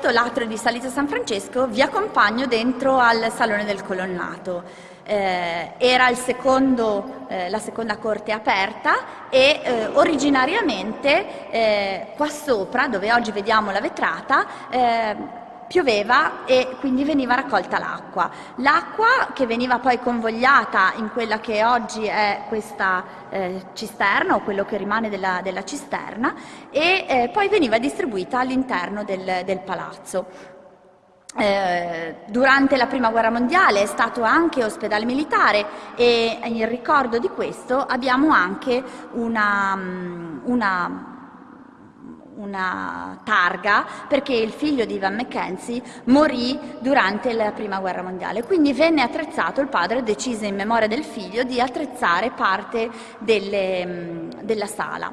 L'atrio di Salita San Francesco vi accompagno dentro al Salone del Colonnato. Eh, era secondo, eh, la seconda corte aperta e eh, originariamente eh, qua sopra, dove oggi vediamo la vetrata, eh, pioveva e quindi veniva raccolta l'acqua. L'acqua che veniva poi convogliata in quella che oggi è questa eh, cisterna o quello che rimane della, della cisterna e eh, poi veniva distribuita all'interno del, del palazzo. Eh, durante la prima guerra mondiale è stato anche ospedale militare e in ricordo di questo abbiamo anche una, mm, una una targa perché il figlio di Ivan Mackenzie morì durante la prima guerra mondiale. Quindi venne attrezzato, il padre decise in memoria del figlio di attrezzare parte delle, della sala.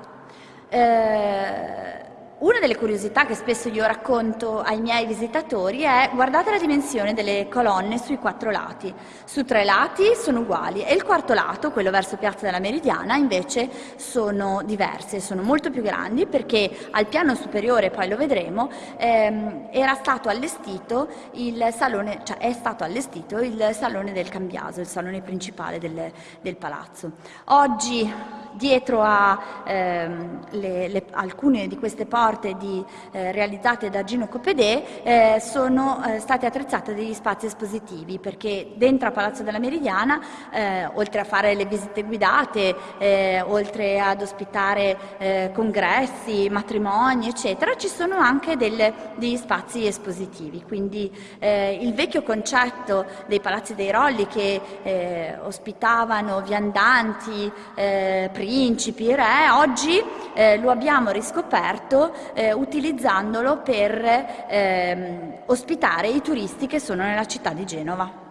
Eh, una delle curiosità che spesso io racconto ai miei visitatori è guardate la dimensione delle colonne sui quattro lati. Su tre lati sono uguali e il quarto lato, quello verso Piazza della Meridiana, invece sono diverse, sono molto più grandi perché al piano superiore, poi lo vedremo, ehm, era stato allestito il salone, cioè è stato allestito il salone del Cambiaso, il salone principale del, del palazzo. Oggi dietro a ehm, le, le, alcune di queste porte di, eh, realizzate da Gino Copedè eh, sono eh, state attrezzate degli spazi espositivi perché dentro a Palazzo della Meridiana eh, oltre a fare le visite guidate eh, oltre ad ospitare eh, congressi, matrimoni eccetera ci sono anche delle, degli spazi espositivi. Quindi il vecchio concetto dei palazzi dei Rolli che ospitavano viandanti, principi, re, oggi eh, lo abbiamo riscoperto eh, utilizzandolo per ehm, ospitare i turisti che sono nella città di Genova.